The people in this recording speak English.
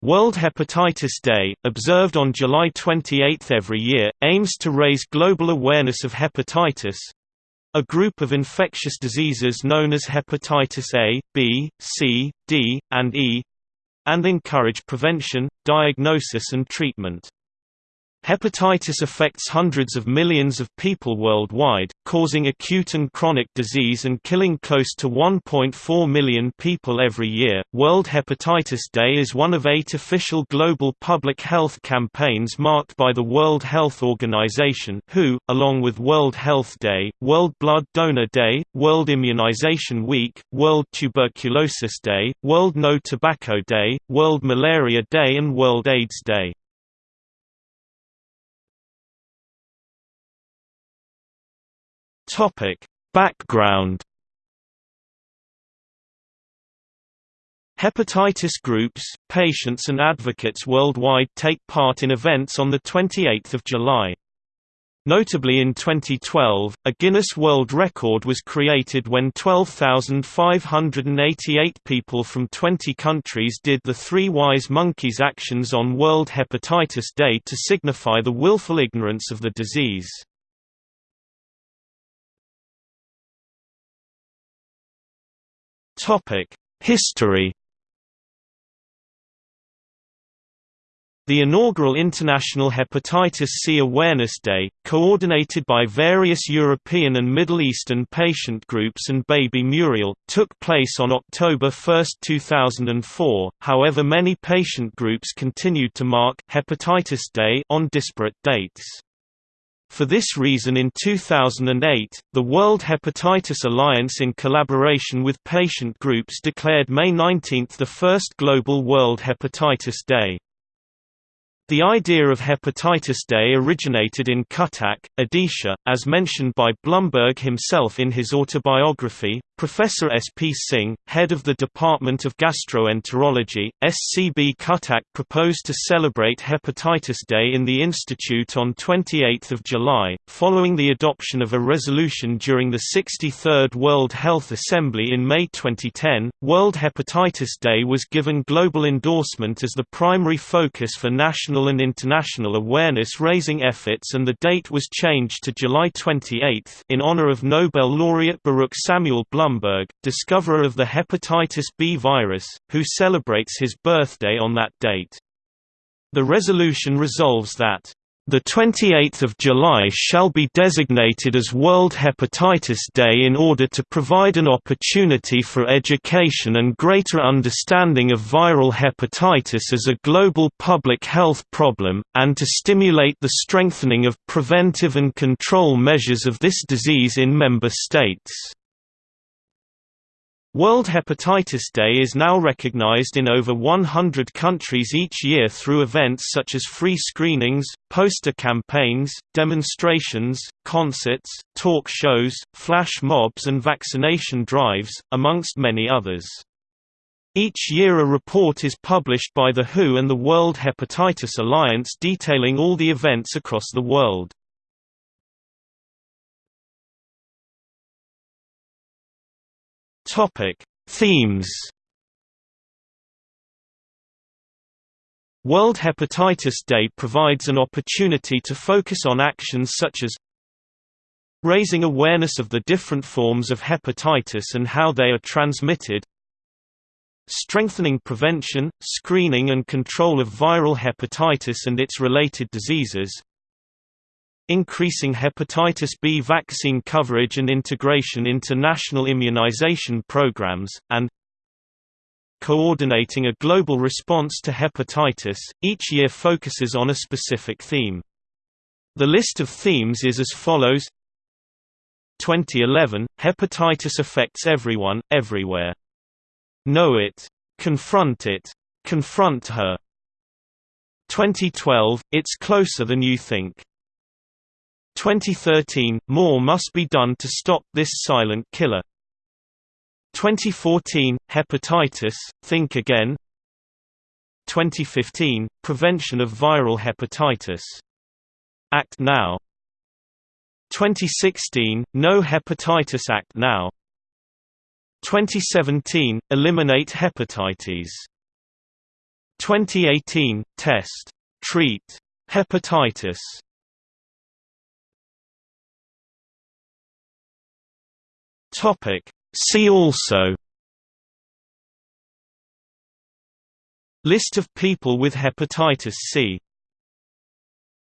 World Hepatitis Day, observed on July 28 every year, aims to raise global awareness of hepatitis a group of infectious diseases known as hepatitis A, B, C, D, and E and encourage prevention, diagnosis and treatment. Hepatitis affects hundreds of millions of people worldwide, causing acute and chronic disease and killing close to 1.4 million people every year. World Hepatitis Day is one of eight official global public health campaigns marked by the World Health Organization, WHO, along with World Health Day, World Blood Donor Day, World Immunization Week, World Tuberculosis Day, World No Tobacco Day, World Malaria Day, and World AIDS Day. Topic: Background Hepatitis groups, patients and advocates worldwide take part in events on 28 July. Notably in 2012, a Guinness World Record was created when 12,588 people from 20 countries did the Three Wise Monkeys actions on World Hepatitis Day to signify the willful ignorance of the disease. Topic: History. The inaugural International Hepatitis C Awareness Day, coordinated by various European and Middle Eastern patient groups and Baby Muriel, took place on October 1, 2004, however many patient groups continued to mark Hepatitis Day on disparate dates. For this reason in 2008, the World Hepatitis Alliance in collaboration with patient groups declared May 19 the first Global World Hepatitis Day. The idea of Hepatitis Day originated in Cuttack, Odisha, as mentioned by Blumberg himself in his autobiography. Professor S. P. Singh, head of the Department of Gastroenterology, SCB Cuttack proposed to celebrate Hepatitis Day in the institute on 28 July, following the adoption of a resolution during the 63rd World Health Assembly in May 2010. World Hepatitis Day was given global endorsement as the primary focus for national and international awareness-raising efforts and the date was changed to July 28 in honor of Nobel laureate Baruch Samuel Blumberg, discoverer of the hepatitis B virus, who celebrates his birthday on that date. The resolution resolves that the 28th of July shall be designated as World Hepatitis Day in order to provide an opportunity for education and greater understanding of viral hepatitis as a global public health problem, and to stimulate the strengthening of preventive and control measures of this disease in member states. World Hepatitis Day is now recognized in over 100 countries each year through events such as free screenings, poster campaigns, demonstrations, concerts, talk shows, flash mobs and vaccination drives, amongst many others. Each year a report is published by the WHO and the World Hepatitis Alliance detailing all the events across the world. Topic: Themes. World Hepatitis Day provides an opportunity to focus on actions such as raising awareness of the different forms of hepatitis and how they are transmitted, strengthening prevention, screening and control of viral hepatitis and its related diseases, increasing hepatitis B vaccine coverage and integration into national immunization programs, and coordinating a global response to hepatitis. Each year focuses on a specific theme. The list of themes is as follows 2011 – Hepatitis affects everyone, everywhere. Know it. Confront it. Confront her. 2012 – It's closer than you think. 2013 – More must be done to stop this silent killer. 2014 – Hepatitis, Think Again. 2015 – Prevention of viral hepatitis. Act Now. 2016 – No Hepatitis Act Now. 2017 – Eliminate Hepatitis. 2018 test treat hepatitis topic. See also List of people with hepatitis C